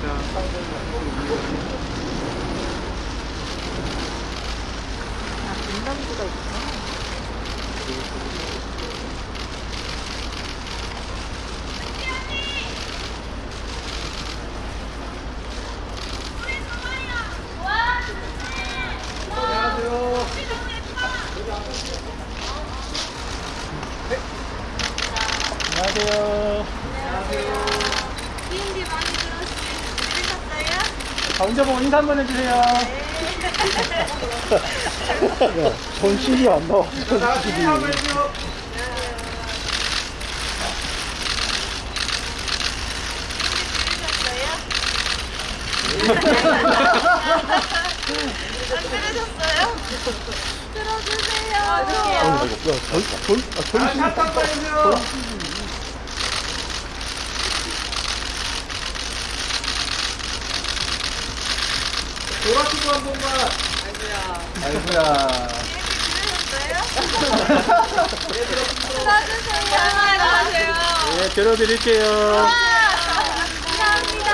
감사합니다. 아, 분담구가 있구나. 안녕하세요. 많이 들으셨어요? 자, 운전 보고 인사 한번 해주세요. 전신이 안 나와. 전신이. 안 들으셨어요? 들어주세요. 아, 이거, 야, 전, 전, 아, 전신 이. 도라티도 한 번만. 아이고야. 들어주세요. 안녕하세요. 네, 들어드릴게요. 감사합니다.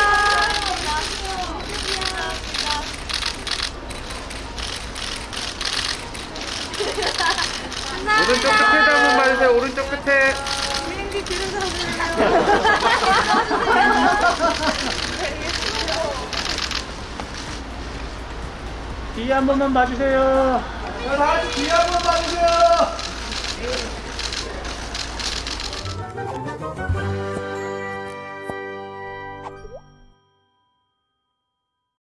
오른쪽 끝에도 한 번만 해주세요. 오른쪽 끝에. 비행기 들으셨어 뒤에 한 번만 봐주세요. 다 같이 뒤에 한 번만 봐주세요.